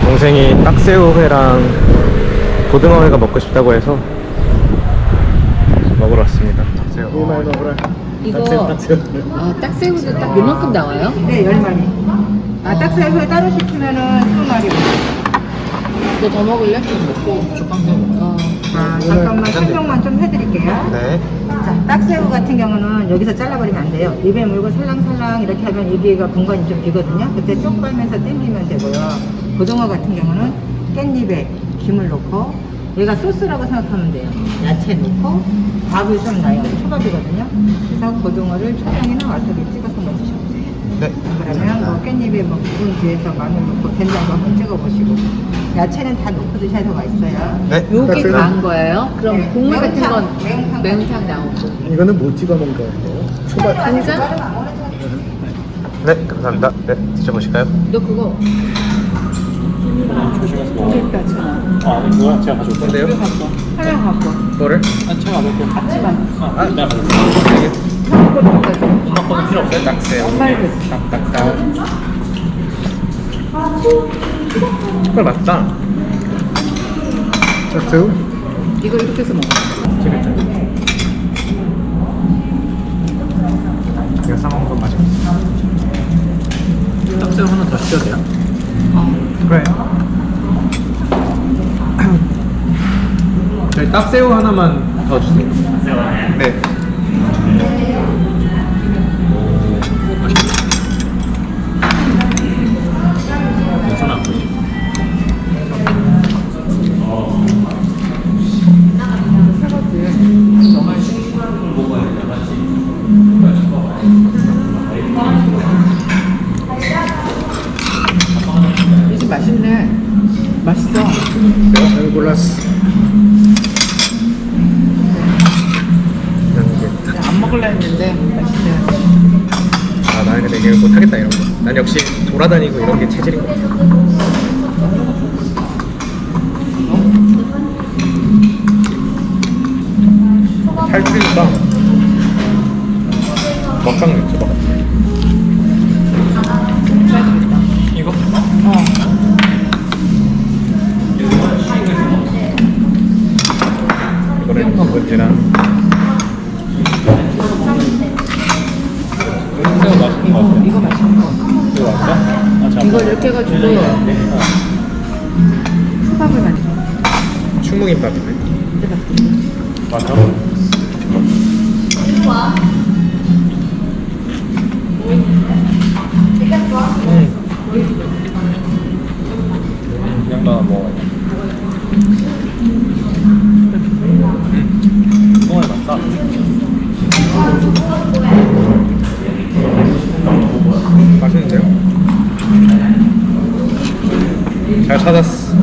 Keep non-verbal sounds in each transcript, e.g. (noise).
제 동생이 딱새우회랑 고등어회가 먹고 싶다고 해서 먹으러 왔습니다. 딱새우. 이거 딱새우, 딱새우. 아 딱새우도 딱 요만큼 나와요? 네, 10마리. 아, 딱새우 따로 시키면은 20마리. 너 더 먹을래? 어. 아, 잠깐만 설명만 좀 해드릴게요. 네. 자, 딱새우 같은 경우는 여기서 잘라버리면 안 돼요. 입에 물고 살랑살랑 이렇게 하면 여기가 공간이 좀 비거든요. 그때 쪽 빨면서 당기면 되고요. 고등어 같은 경우는 깻잎에 김을 넣고 얘가 소스라고 생각하면 돼요. 야채 넣고 밥을 좀 넣어요. 초밥이거든요. 그래서 고등어를 초장이나 와사비 찍어서 먹으셔보세요. 네. 그러면 뭐 깻잎에 뭐 부분 뒤에서 마늘 넣고 된장도 한번 찍어보시고 야채는 다 넣고 드셔야 더 맛있어요. 네. 요게. 가한 거예요? 그럼 네, 국물 같은 매운탕, 건 매운탕. 매운탕 나오고 이거는 뭐 찍어 먹는 거예요? 초밥. 간장? 네, 감사합니다. 네, 드셔보실까요? 너 그거 아, 이거 제가 가져올게요. 근데요? 하나 갖고 뭐를? 아, 제가 가져올게요. 같이만 아, 내가 가져올게요. 알겠습니다. 하나만 가지고 엄마 거는 필요 없어요? 딱새우. 엄마를 됐어 딱딱딱. 헐 맞다. 딱새우? 이거 이렇게 해서 먹어 재밌죠? 이거 싸먹는 건 맛있어. 딱새우 하나 더 시켜도 돼요? 그래. 저희 딱새우 하나만 더 주세요. 네. 맛있어 내가 잘 골랐어. 안 먹을라 했는데 맛있네 아, 나는 근데 이게 못하겠다 이런 거. 난 역시 돌아다니고 이런 게 체질인 것 같아. 살찌니까 먹방 유튜버 이거는 묵은지랑 새우 맛있는 거 같아요. 이거 맛있는 거 이거 왔어? 아, 자, 이걸 이렇게 해가지고 초밥을 만들어 충무김밥이네. 맞아. 그냥 나 먹어야 돼. 똥을 맞다. 맛있는데요? 잘 찾았어.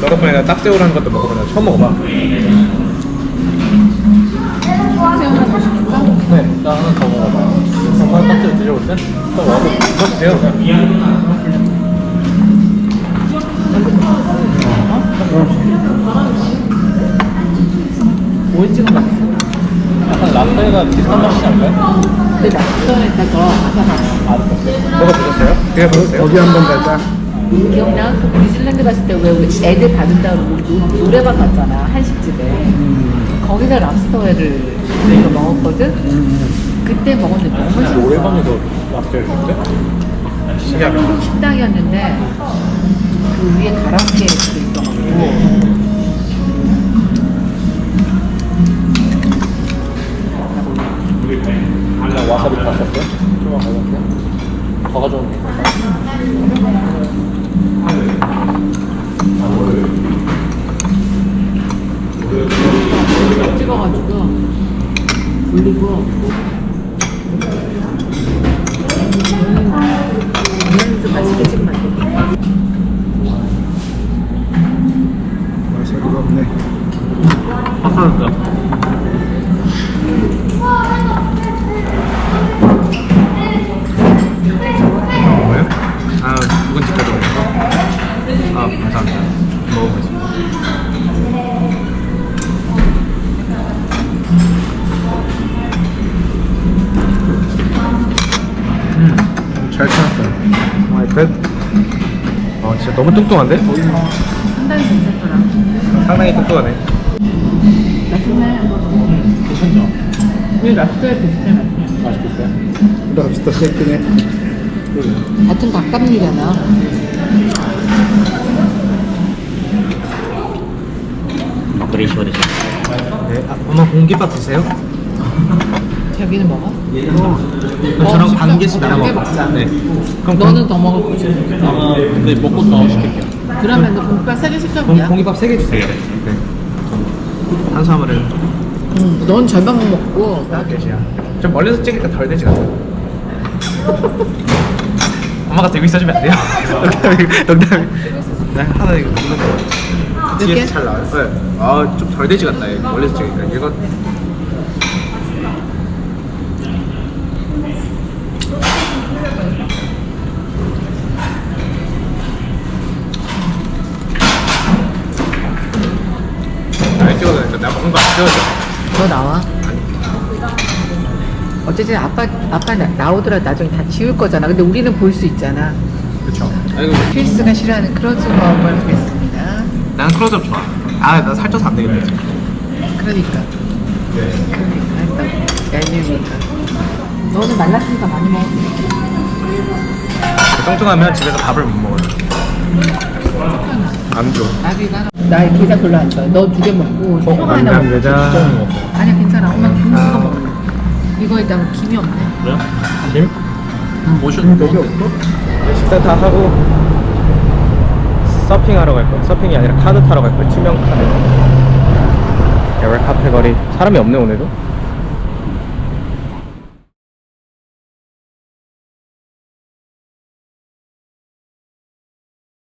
너 덕분에 내가 딱새우라는 것도 먹어보냐 처음 먹어봐. 새우? 네, 나 하나 더 먹어봐. 정말 딱지 드셔볼 때? 또 먹어. 드세요. 찍어 맛있어 약간 라떼가 비슷한 맛이지 않을까요? 근데 안 먹었어요. 먹어보셨어요? 드셔보셨어요? 거기 한번 가자. 기억나? 뉴질랜드 갔을 때왜 애들 받은다고 노- 노래방 갔잖아 한식집에 거기서 랍스터회를 저희가 먹었거든? 그때 먹었는데 너무 맛있어 노래방에서 줬대? 신기하다. 한국 식당이었는데 그 위에 가라오케 도 있어가지고 와사비 다 썼어요? 좀만 가져올게. 더 가져올게. 찍어가지고 올리고 오늘은 좀 맛있게 찍으면 안 돼? 와사비가 없네. 아까운데. 뭐예요? 아, 묵은지 가져오는 거? 아, 감사합니다. 끝. 어, 진짜 너무 뚱뚱한데? 상당히 괜찮더라. 상당히 뚱뚱하네. 맛있네. 괜찮죠? 왜 랍스터에 비슷해 맛이야? 맛있겠어요? 랍스터 쉐이크네. 같은 닭감리잖아. 막걸리 시원해져. 네, 아, 엄마 공깃밥 드세요? 자기는 먹어? 저랑 시켜. 반 개씩 나눠. 먹자. 네. 그럼 너는 더 먹을 거지. 근데 먹고 더 시킬게요. 그러면 너 공깃밥 세개 공, 시켜보냐? 공깃밥 3개 주세요. 네. 탄수화물은 응, 넌 절반만 먹고 몇 개씩이야? 좀 멀리서 찍으니까 덜 되지 않아요? (laughs) 엄마가 들고 있어주면 안 돼요? (laughs) 농담이 농담이 네, 하나 이거 먹는 거몇 개? 뒤에서 잘 나와요 네. 아 좀 덜 되지 같다 멀리서 찍으니까 이거 먹는 거안 찍어도 너 나와. 어쨌든 아빠 아빠 나, 나오더라도 나중에 다 지울 거잖아. 근데 우리는 볼 수 있잖아. 그쵸 아이고 필스가 싫어하는 크로즈업을 하겠습니다. 난 클로즈업 좋아 아나 살쪄서 안 되겠다 그러니까. 그러니까 일단 얄미우니까. 너는 말랐으니까 많이 먹어. 뚱뚱하면 집에서 밥을 못 먹어요 안 줘. 나비가 나 별로 안 좋아해. 너두 개 먹고 형 하나 남남 먹고. 여자 아니야 괜찮아. 엄마 김 이거 먹을래. 이거에다가 김이 없네. 그래요? 김? 음, 모션 여기 없어? 네, 식사 다 하고 서핑하러 갈 거야. 서핑이 아니라 카드 타러 갈 거야. 투명 카드. 에월 카페 거리 사람이 없네 오늘도.